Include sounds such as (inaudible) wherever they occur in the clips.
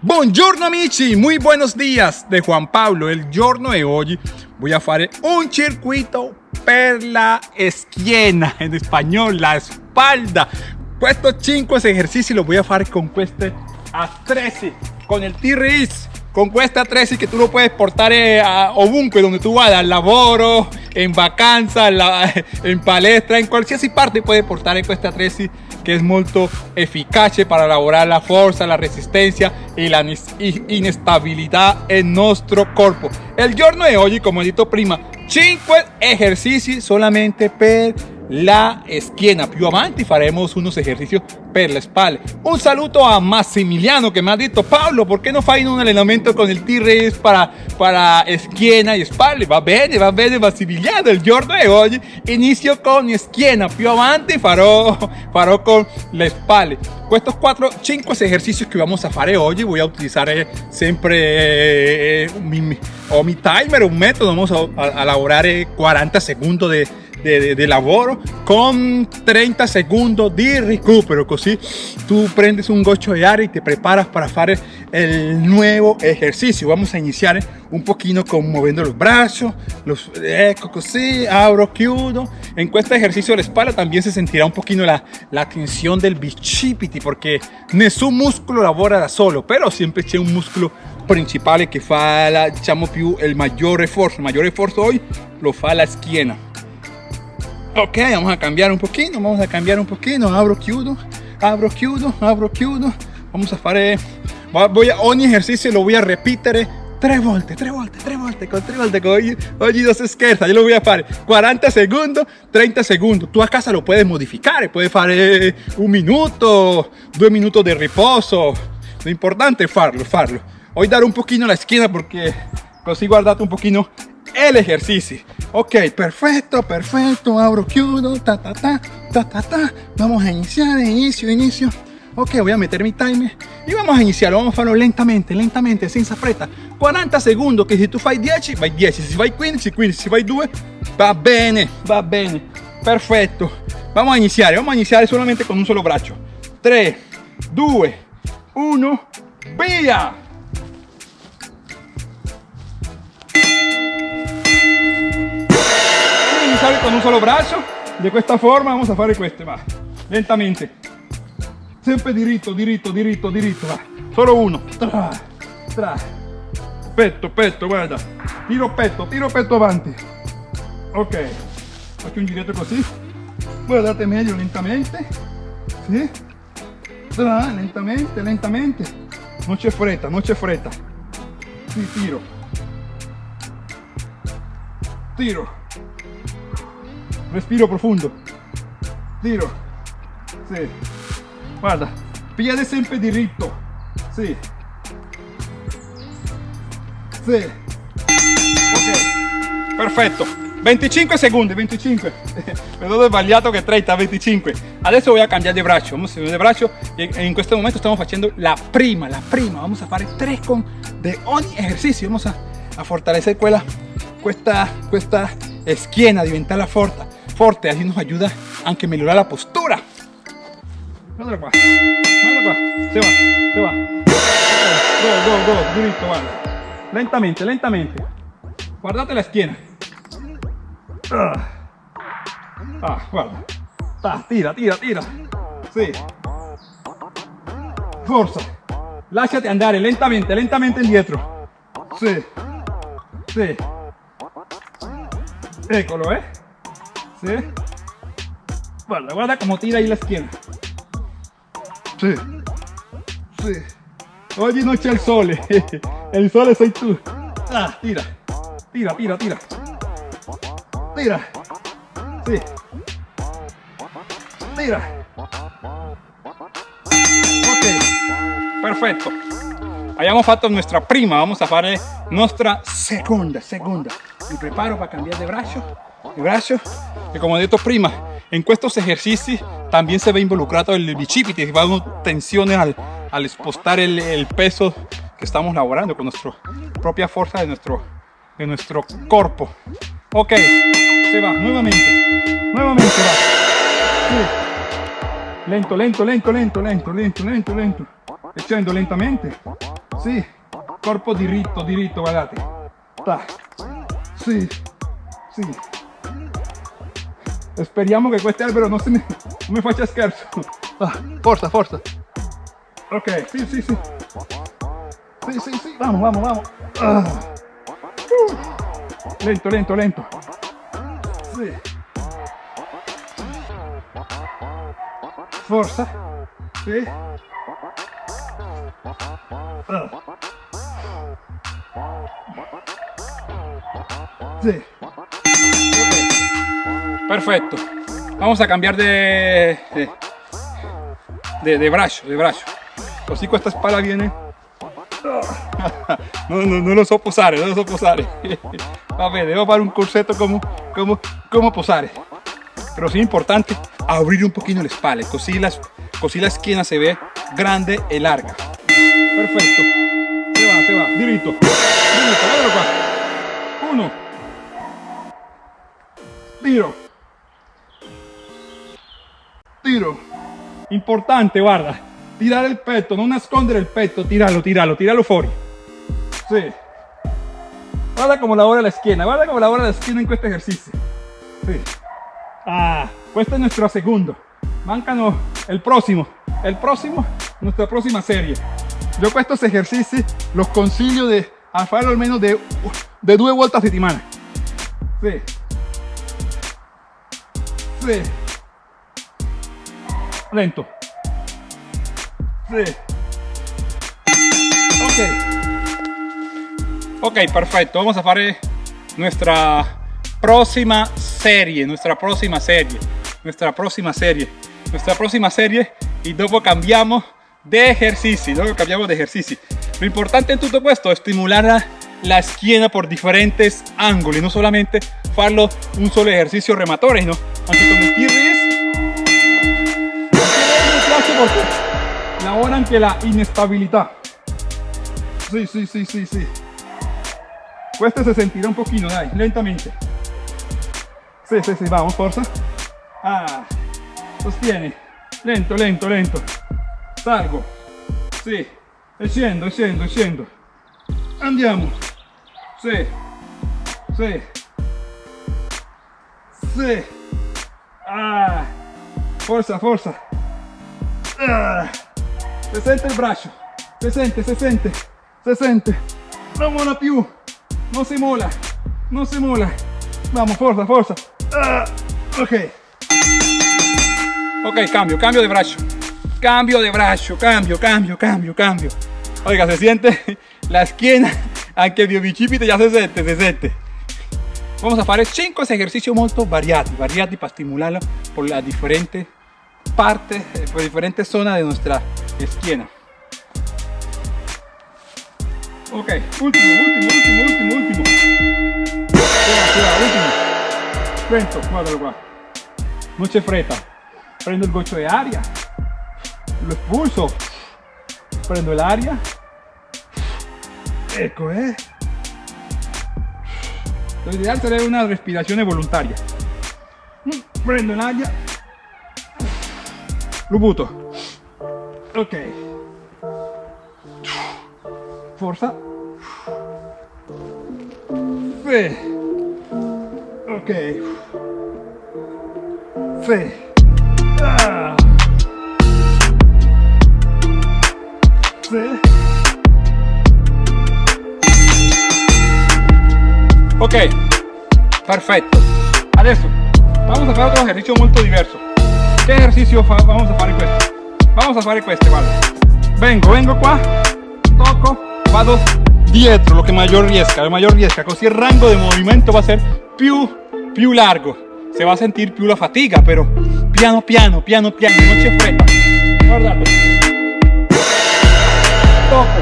Buongiorno amici, muy buenos días. De Juan Pablo. El giorno de hoy. Voy a hacer un circuito per la esquina, en español, la espalda. Estos 5 ejercicios los voy a hacer con este A13, con el T-Rex, con esta 13 que tú lo puedes portar eh, a ovunque, donde tú vayas, al lavoro, en vacanza, en palestra, en cualquier parte puedes portar esta 13 que es muy eficaz para elaborar la fuerza, la resistencia y la inestabilidad en nuestro cuerpo. El giorno de hoy, como he dicho prima, 5 ejercicios solamente per la esquina. Più avanti faremos unos ejercicios per la espalda. Un saludo a Massimiliano que me ha dicho, Pablo, ¿por qué no fai un entrenamiento con el T-Rex para, para esquina y espalda? Va bene, va bene Massimiliano. El giorno de hoy inicio con esquina, più avanti farò, farò con la espalda. Estos cuatro, cinco ejercicios que vamos a hacer hoy, voy a utilizar eh, siempre eh, mi, o mi timer, un método, vamos a, elaborar 40 eh, segundos de de, de, lavoro con 30 segundos de recupero así tú prendes un gocho de aire y te preparas para hacer el nuevo ejercicio. Vamos a iniciar un poquito con moviendo los brazos los ecco así abro chiudo en este ejercicio de la espalda también se sentirá un poquito la, la tensión del bicipiti porque nessun músculo lavora solo pero siempre c'è un músculo principal que fa la, diciamo più el mayor esfuerzo. El mayor esfuerzo hoy lo fa la esquina Ok, vamos a cambiar un poquito, vamos a cambiar un poquito. Abro chiudo, abro chiudo, abro chiudo. Vamos a hacer, voy a, ogni ejercicio lo voy a repetir tres volte, tres volte, tres volte, con tres volte, oggi, oggi dos scherza, yo lo voy a hacer 40 segundos, 30 segundos. Tú a casa lo puedes modificar, puedes hacer un minuto, dos minutos de reposo. Lo importante es farlo, farlo. Hoy dar un poquito la esquina porque así guardate un poquito el ejercicio. Ok, perfecto, perfecto. Abro chiudo, ta ta ta, ta ta ta. Vamos a iniciar, inicio, inicio. Ok, voy a meter mi timer y vamos a iniciar. Vamos a hacerlo lentamente, lentamente, sin fretta. 40 segundos, que si tú fai 10, vai 10. Si fai 15, 15. Si fai 2, va bene, va bene. Perfecto. Vamos a iniciar, vamos a iniciar solamente con un solo brazo. 3, 2, 1, via. Con un solo brazo. De esta forma vamos a fare questo va. Lentamente. Siempre diritto diritto diritto diritto va. Solo uno. Tra, tra. petto petto guarda. Tiro petto tiro petto avanti. Ok. Faccio un giretto così. Guardate meglio lentamente. Sì. Tra, lentamente lentamente. Non c'è fretta non c'è fretta. Sì, tiro. Tiro respiro profundo. Tiro. Sí. Guarda. Piede siempre diritto sí. Sí. Ok. Perfetto 25 segundos 25 perdón sbagliato que 30 25 adesso voy a cambiar de brazo. Vamos a de brazo. Y en este momento estamos haciendo la prima la prima. Vamos a hacer tres con de ogni ejercicio. Vamos a, a fortalecer quella questa questa schiena diventarla forte fuerte, así nos ayuda aunque mejorar la postura. Guarda qua, guarda qua, se va, se va. Go, go, go, diritto, guarda. Lentamente, lentamente. Guardate la esquina. Ah, ah guarda. Ah, tira, tira, tira. Sí. Forza. Lasciati andare lentamente, lentamente indietro. Sí. Sí. Eccolo, eh. ¿Sí? Guarda, guarda como tira ahí la esquina. Sí. Sí. Oye, no echa el sol. El sol soy tú. Ah, tira. Tira, tira, tira. Tira. Sí. Tira. Ok. Perfecto. Hayamos hecho nuestra prima. Vamos a hacer nuestra segunda, segunda. Me preparo para cambiar de brazo brazo y como dicho prima en estos ejercicios también se ve involucrado el bicipiti va dando tensiones al, al expostar el, el, peso que estamos laborando con nuestra propia fuerza de nuestro de nuestro cuerpo ok se va nuevamente nuevamente va lento lento lento lento lento lento lento lento e scendo lentamente. Sì, corpo diritto, diritto, guardate. Ta. Sì, sì. Speriamo che questo albero non, mi, non mi faccia scherzo. Ah, forza, forza. Ok, sì, sì, sì. Sì, sì, sì, vamos, vamos, vamos. Ah. Uh. Lento, lento, lento. Sì. Forza. Sì. Ah. Sí. Perfecto. Vamos a cambiar de, de, de, brazo, de brazo. Así con esta espalda viene. (laughs) No, no, no lo so posare, no lo so posare. (laughs) Vabbè, devo fare un corsetto como, como, como posare. Pero sí importante abrir un poquito la espalda, así la, la esquina se ve grande y larga. Perfecto. Se va, se va, qua. Uno. Tiro. Importante, guarda. Tirar el pecho, no nascondere el pecho, tirarlo, tirarlo, tirarlo fuori. Sí. Guarda como lavora la esquina, guarda como lavora la esquina en este ejercicio. Sí. Ah, este es nuestro segundo. Mancano el próximo. El próximo, nuestra próxima serie. Yo estos ejercicios los consiglio de hacerlo al menos de, de dos vueltas a settimana. Sí. Sí. Lento. Sí. Ok. Ok, perfecto. Vamos a hacer nuestra próxima serie, nuestra próxima serie, nuestra próxima serie, nuestra próxima serie y luego cambiamos de ejercicio, luego cambiamos de ejercicio. Lo importante en todo esto es estimular la esquina por diferentes ángulos y no solamente farlo un solo ejercicio rematorio, ¿no? Aunque ahora anche la inestabilidad. Sí, sí, sí, sí, sí. Este se sentirá un poquito, dai, lentamente. Sí, sí, sí, vamos, fuerza. Ah, sostiene. Lento, lento, lento. Salgo. Sì. E scendo, scendo. Andiamo. Sì. Sì. Sì. Ah. Forza, forza. Ah. Se sente il braccio. Se sente, se sente. Se sente. Mola più. Non si mola. Non si mola. Vamos, forza, forza. Ah. Ok. Ok, cambio, cambio de brazo. Cambio de brazo, cambio, cambio, cambio, cambio. Oiga, se siente la esquina, aunque el bicipite ya se siente, se siente. Vamos a hacer 5 ejercicios muy variados, variados para estimularlo por las diferentes partes, por diferentes zonas de nuestra esquina. Ok, último, último, último, último, último. último. Lento, guardalo qua. No c'è fretta. Prendo el gocho de aria lo expulso, prendo el área, eco, ¿eh? Lo ideal sería una respiración voluntaria. Prendo el área, lo buto. Ok. Forza. Fe. Ok. Fe. Ah. Ok, perfecto. Adesso vamos a hacer otro ejercicio muy diverso. ¿Qué ejercicio vamos a hacer questo? Vamos a hacer questo, guarda. Vengo, vengo qua, toco, vado dietro, lo que mayor riesca, lo mayor riesca, così el rango de movimiento va a ser più, più largo. Se va a sentir più la fatiga, pero piano piano, piano piano, no c'è fretta. Guardate toco,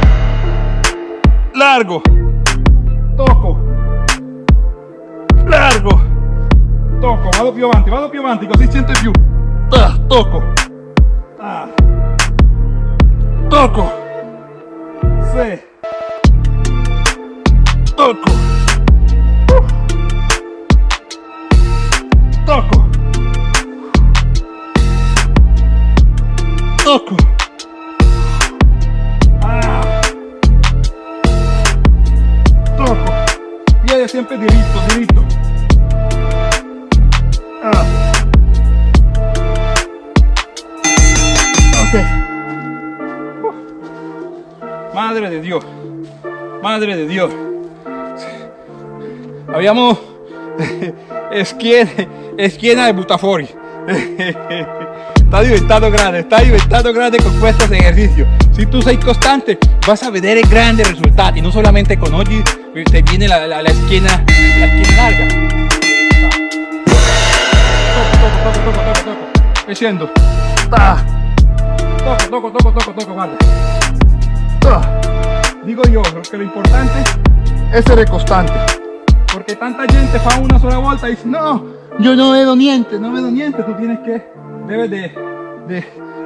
largo, toco, largo, toco, vado più avanti, vado più avanti, così sento più, ah, toco. Toco, sì, toco, Dios. Madre de Dios. Abbiamo schiena, schiena de butafori. Está diventando grande, está diventando grande con estos ejercicios. Si tú sei constante, vas a vedere grandes resultados. No solamente con oggi te viene la, la, esquina, la esquina larga. Toco, toco, toco, toco, toco. Ah. Toco, toco, toco, toco, toco, guarda. Ah. Digo yo, que lo importante es ser constante. Porque tanta gente fa una sola volta y dice, no, yo no vedo niente, no vedo niente. Tú tienes que, debes de, de,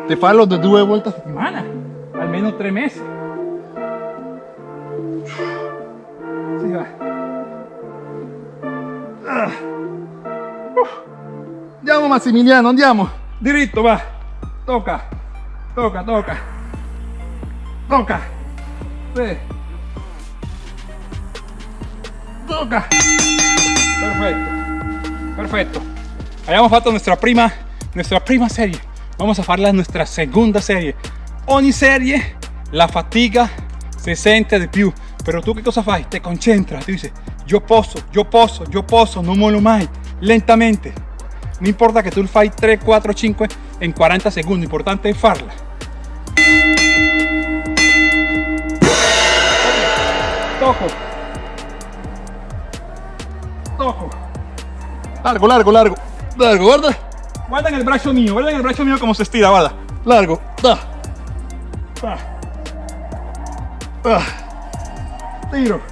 de farlo de dos vueltas a semana, al menos tres meses. Sí, va. Ah. Andiamo Massimiliano, andiamo. Diritto, va. Tocca, tocca, tocca. Tocca. Sí. Toca. Perfecto. Perfecto. Habíamos fatto nuestra prima, nuestra prima serie. Vamos a farla nuestra segunda serie. Ogni serie la fatiga se sente di più. Pero tú qué cosa fai? Te concentras, tú dices, yo posso, yo posso, yo posso, no molo mai, lentamente. No importa que tú fai 3, 4, 5 en 40 segundos, importante es farla. Toco. Toco. Largo, largo, largo. Largo, guarda. Guarda en el brazo mío, guarda en el brazo mío como se estira, guarda. Largo. Da. Da. Ah. Tiro.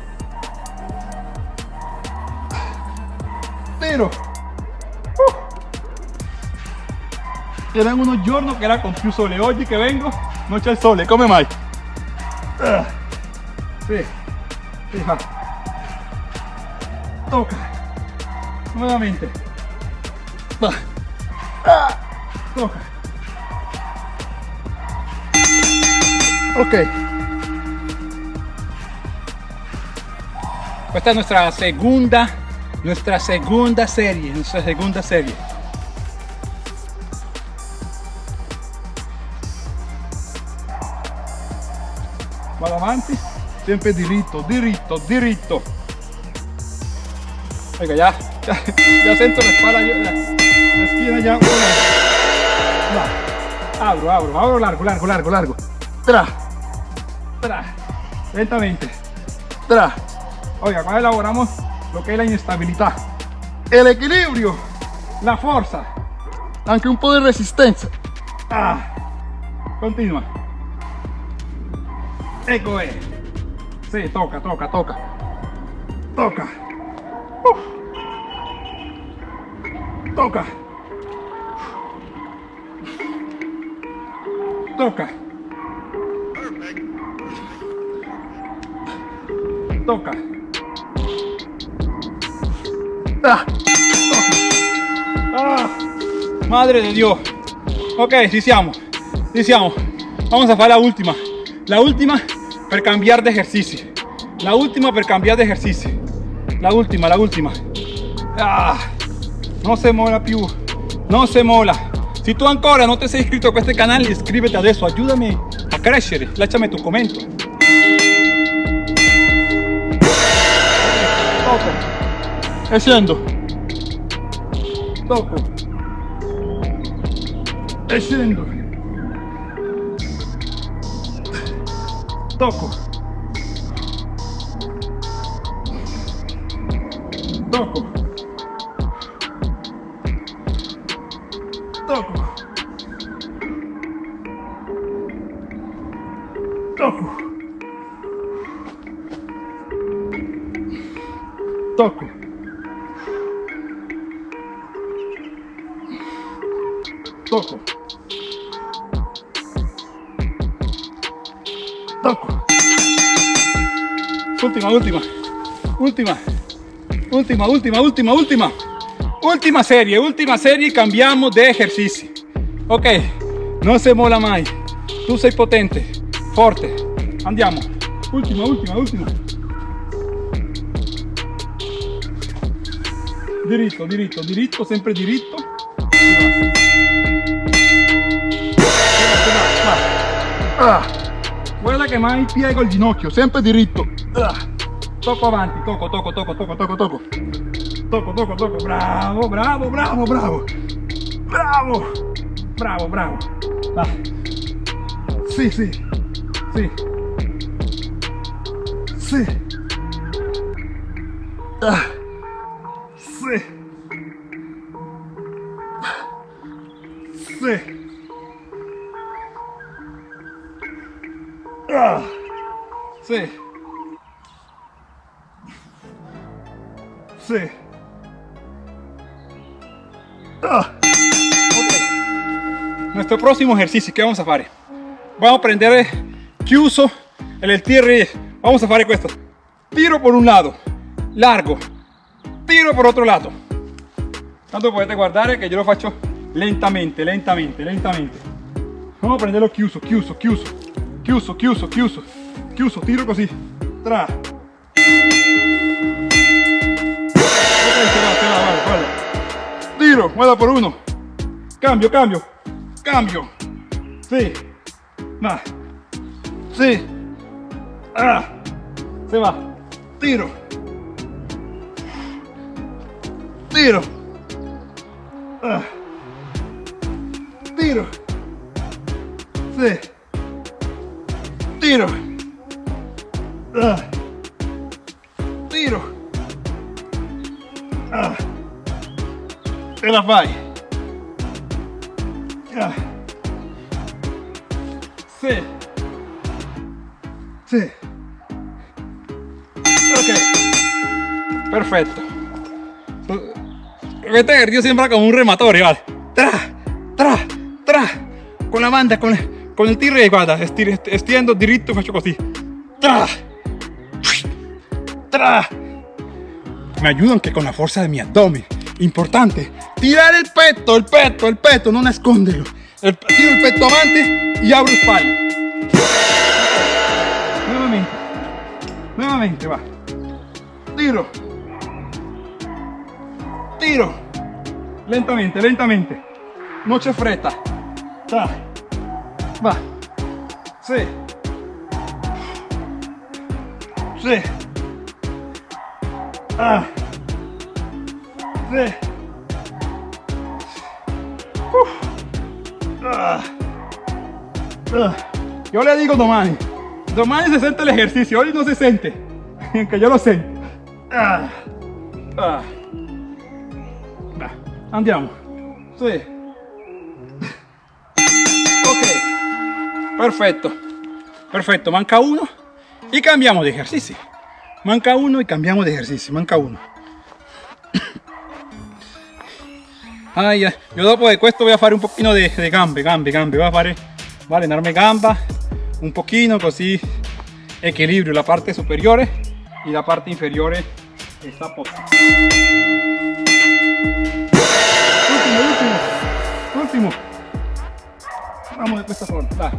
Tiro. Uh. Eran unos giorni che era con più sole. Oggi che vengo non c'è il sole, come mai? Ah. Sì. Sì, fa. Tocca. Nuevamente. Va. Toca. Ok. Esta es nuestra segunda, nuestra segunda serie, nuestra segunda serie. Avanti, sempre diritto, diritto, diritto. Venga, ya, ya, ya siento la espalda, la, la esquina ya. Abro, abro, abro largo, largo, largo, largo. Tra, tra, lentamente. Tra. Oiga, acá elaboramos lo que es la inestabilidad, el equilibrio, la fuerza, aunque un poco de resistencia. Ah. Continua. Ecco es. Sí, toca, toca, toca. Toca. Uf. Toca. Toca. Toca. Ah. Ah. Madre de Dios. Ok, ci siamo. Ci siamo. Vamos a hacer la última. La última per cambiar de ejercicio. La última per cambiar de ejercicio. La última, la última. Ah, no se mola più. No se mola. Si tu ancora non ti sei iscritto a questo canale, iscriviti adesso. Aiutami a crescere. Lasciami tu commento. Toco. E scendo. Toco. Scendo. Toco. Toco. Toco. Toco. Toco. Toco. Última, última. Última. Última, última, última, última. Última serie, última serie, cambiamos de ejercicio. Ok, no se mola mai. Tu sei potente, forte. Andiamo. Ultima, ultima, ultima. Diritto, diritto, diritto, sempre diritto. Guarda che mai piego il ginocchio, sempre diritto. Ah. Tocco avanti, tocco, tocco, tocco, tocco, tocco, tocco. Tocco, tocco, tocco. Bravo, bravo, bravo, bravo. Bravo. Bravo, bravo. Va. Sì, sì. Sì. Sì. Nuestro próximo ejercicio, ¿qué vamos a hacer? Vamos a prendere chiuso el tierra. Vamos a hacer esto. Tiro por un lado, largo. Tiro por otro lado. Tanto potete guardare che io lo faccio lentamente, lentamente, lentamente. Vamos a prenderlo chiuso, chiuso, chiuso, chiuso, chiuso, chiuso, chiuso, tiro così. Tra. Tiro, guarda por uno. Cambio, cambio, cambio. Sí. Va. Sí. Ah. Se va. Tiro. Tiro. Ah. Tiro. Sí. Tiro. Ah. Tiro. Ah. E la Sì. Sì. Ok. Perfetto. Este ejercicio sembra como un rematore, vale. Tra, tra, tra. Con la banda, con, con il tiro estiendo diritto, faccio così. Tra. Tra. Me ayuda anche con la fuerza de mi abdomen. Importante. Tirar el peto, el peto, el peto, no nasconderlo. El, tiro el peto avanti y abro espalda. Nuevamente. Nuevamente, va. Tiro. Tiro. Lentamente, lentamente. No c'è fretta. Tra. Va. Sì. Sì. Ah. Sì. Yo le digo domani. Domani se siente el ejercicio, hoy no se siente. (laughs) Aunque yo lo sé. Andiamo. Sì. Ok. Perfecto. Perfecto. Manca uno y cambiamos de ejercicio. Manca uno y cambiamos de ejercicio. Manca uno. Ya. Yo dopo de questo voy a fare un pochino de, gambe, gambe, gambe. A fare, allenarme gamba un pochino così equilibrio la parte superiore y la parte inferiore está posta. Último, último, último. Vamos de esta forma, dai.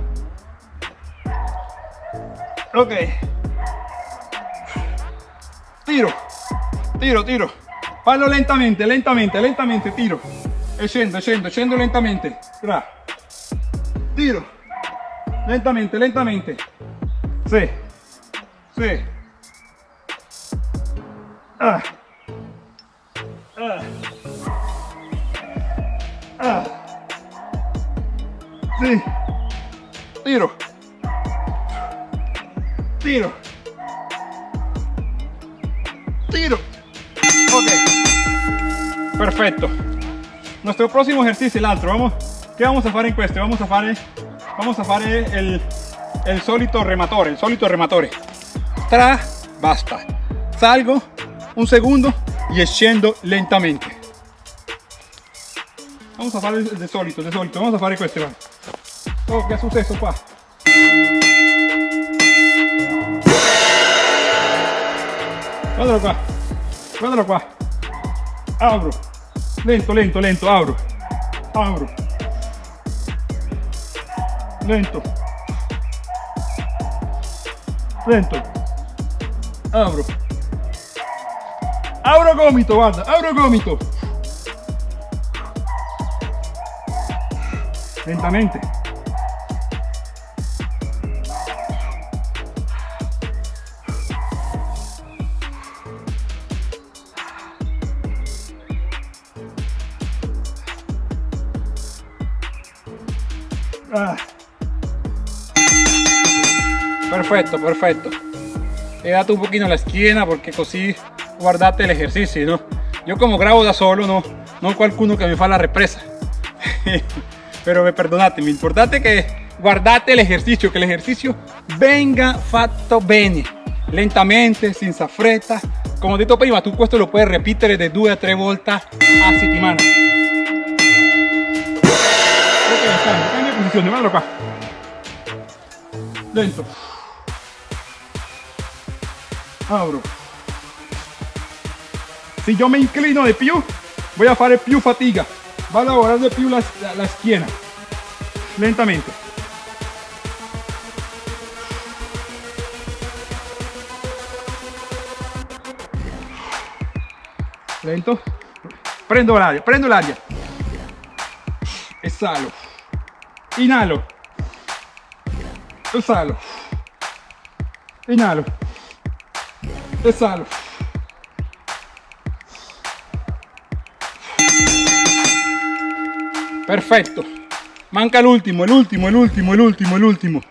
Ok. Tiro, tiro, tiro. Fallo lentamente, lentamente, lentamente, tiro. E scendo, scendo, scendo lentamente. Tra. Tiro. Lentamente, lentamente. Sì. Sì. Ah. Ah. Ah. Tiro. Tiro. Tiro. Ok. Perfecto. Nuestro próximo ejercicio, el otro. Vamos, ¿Qué vamos a hacer en questo? Vamos a hacer, vamos a hacer el, el solito rematore, el solito rematore. Tra, basta. Salgo un segundo y scendo lentamente. Vamos a fare il de solito, de solito, vamos a fare questo. va. Oh, successo qua? Guardalo qua, guardalo qua. Apro, lento, lento, lento, apro, apro. Lento. Lento. Apro. Apro gomito, guarda, apro gomito. Lentamente. Perfecto, perfecto. He dado un poquito la esquina porque así guardate el ejercicio, ¿no? Yo como grabo da solo, no, no qualcuno que me fa la represa. (laughs) Pero me perdonate, me importante que guardate el ejercicio, que el ejercicio venga fatto bene, lentamente, sin fretta. Como detto prima, tú esto lo puedes repetir de 2 a 3 volte a settimana. Ok, cambia posizione, guardalo qua. Lento. Abro. Si yo me inclino de più, voy a fare più fatiga. Va a lavorare de più la, la. Lentamente. Lento. Prendo l'aria, prendo l'aria. Esalo. Inhalo. Esalo. Perfecto. Manca el último, el último, el último, el último, el último.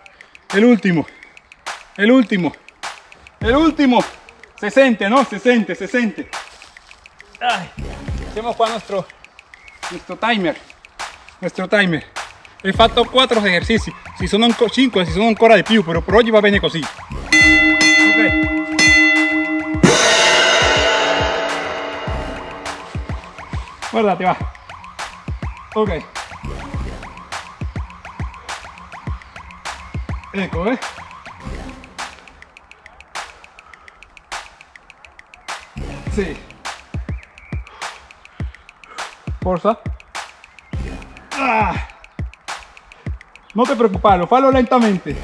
El último. El último. El último. Se siente, ¿no? Se siente, se siente. Hacemos qua nuestro, nuestro timer. Nuestro timer. He fatto 4 ejercicios. Si sono 5, si sono ancora di più, pero por oggi va bene così. Ok. Guardate, va. Ok. Ecco, eh. Sí. Forza. Ah. No te preocupes, lo falo lentamente.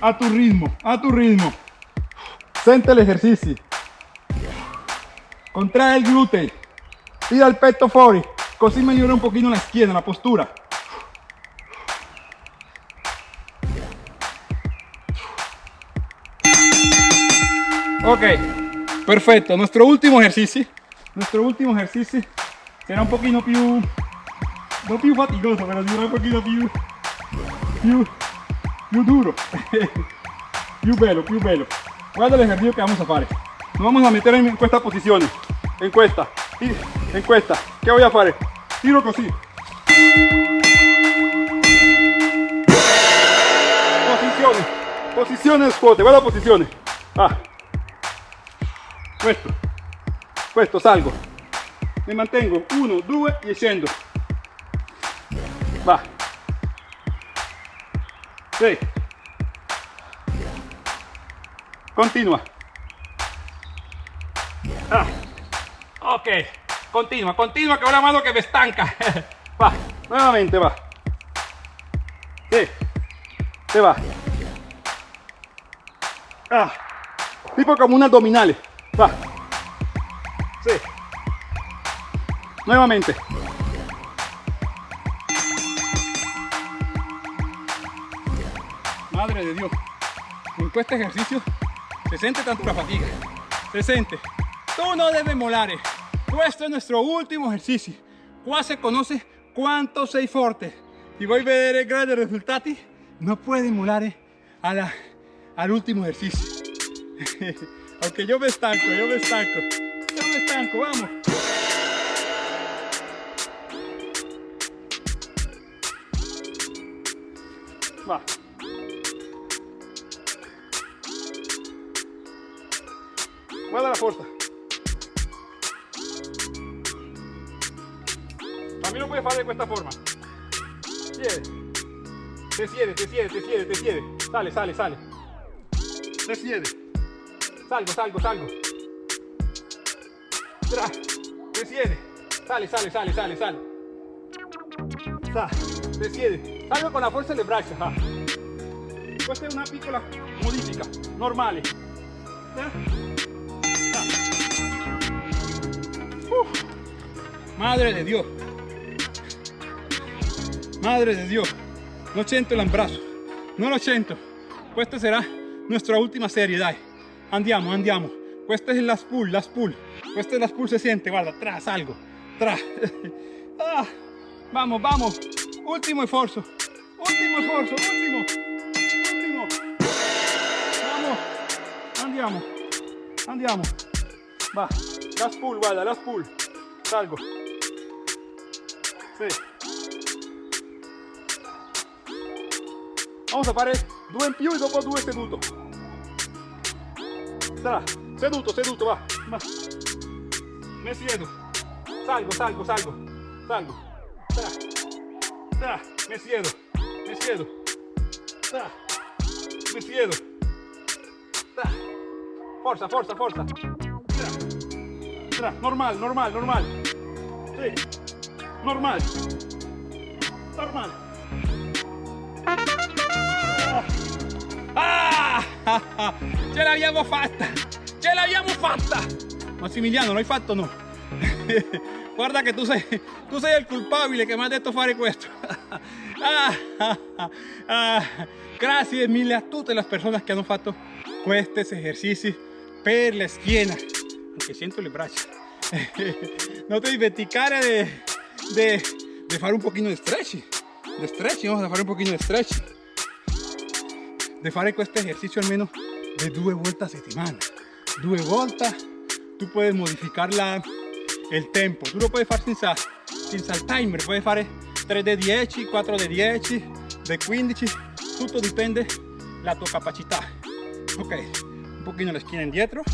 A tu ritmo, a tu ritmo. Sente el ejercicio. Contrae el glúteo. Tira el pecho fuori. Così migliora un poquito la schiena, la postura. Ok, perfecto. Nuestro último ejercicio. Nuestro último ejercicio será un poquito più no più fatigoso, pero será un poquito più più, più duro. (laughs) più bello, più bello. Guarda el ejercicio que vamos a hacer. Nos vamos a meter en esta posición. En esta. En esta. ¿Qué voy a hacer? Tiro così. Posiciones. Posiciones fuerte. Guarda posiciones. Ah. Questo. Questo salgo. Me mantengo. Uno, due y scendo. Va. Sí. Continua. Ah. Ok. Continua, continua, que ahora mano que me estanca. (laughs) Va, nuevamente va. Sí. Se va. Ah. Tipo como un abdominales. Va. Sí. Nuevamente. Madre de Dios. En este ejercicio se siente tanto la fatiga. Se siente. Tú no debes molar. Este es nuestro último ejercicio. Qua se conoce cuánto sei forte. Voy a ver grandes resultados. No puede emular a al último ejercicio. (laughs) Aunque yo me estanco, yo me estanco. Yo me estanco, vamos. Va. Guarda la fuerza. También lo puedes hacer de esta forma. Siede. Te siede, te siede, te siede, te siede. Sale, sale, sale. Te siede. Salgo, salgo, salgo. Tra. Te siede. Sale, sale, sale, sale, sale. Sa. Te siede. Salgo con la fuerza del brazo. Ah. Questa è una piccola modifica, normale. Uf. Madre de Dios. Madre de Dios. No siento el abrazo. No lo siento. Esta será nuestra última serie, dai. Andiamo, andiamo. Esta es la spool, la spool. Esta es la spool se siente, guarda, tras algo. Tras. (laughs) ah, vamos, vamos. Último esfuerzo. ultimo sforzo ultimo ultimo vamos andiamo andiamo va last pull guarda last pull salgo sì. Vamos a fare due in più e dopo due seduto Tra. seduto seduto va, va. me siedo salgo salgo salgo salgo Tra. Tra. me siedo me siedo Tra. me siedo Tra. forza forza forza Tra. Tra. normal normal normal sì. normal normal Ah! Ce l'abbiamo fatta! Ce l'abbiamo fatta! Massimiliano, l'hai fatto o no? (laughs) Guarda che tu sei, tu sei il culpabile che mi ha detto fare questo. (laughs) Ah, ah, grazie mille a tutte le persone che hanno fatto questi esercizi per la schiena. Aunque siento le braccia. (laughs) No te dimenticare de, de, de fare un pochino di stretching. De stretching, vamos a fare un pochino di stretching. De fare questo esercizio almeno de due volte a settimana. Due volte tu puedes modificar la, el tempo. Tu lo puedes fare senza, senza il timer. Puedes fare 3 de 10, 4 de 10, de 15. Tutto dipende la tua capacità. Ok, un pochino la schiena indietro.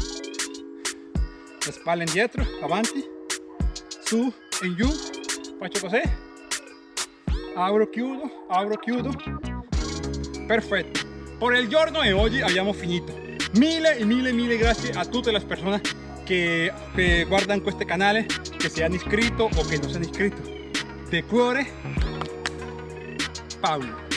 La spalla indietro, avanti. Su e giù. Faccio così. Apro, chiudo, apro, chiudo. Perfetto. Por el giorno de hoy abbiamo finito. Mille e mille mille grazie a tutte le persone che, che guardano questo canale, che si hanno iscritto o che non si hanno iscritto. De cuore, Paolo.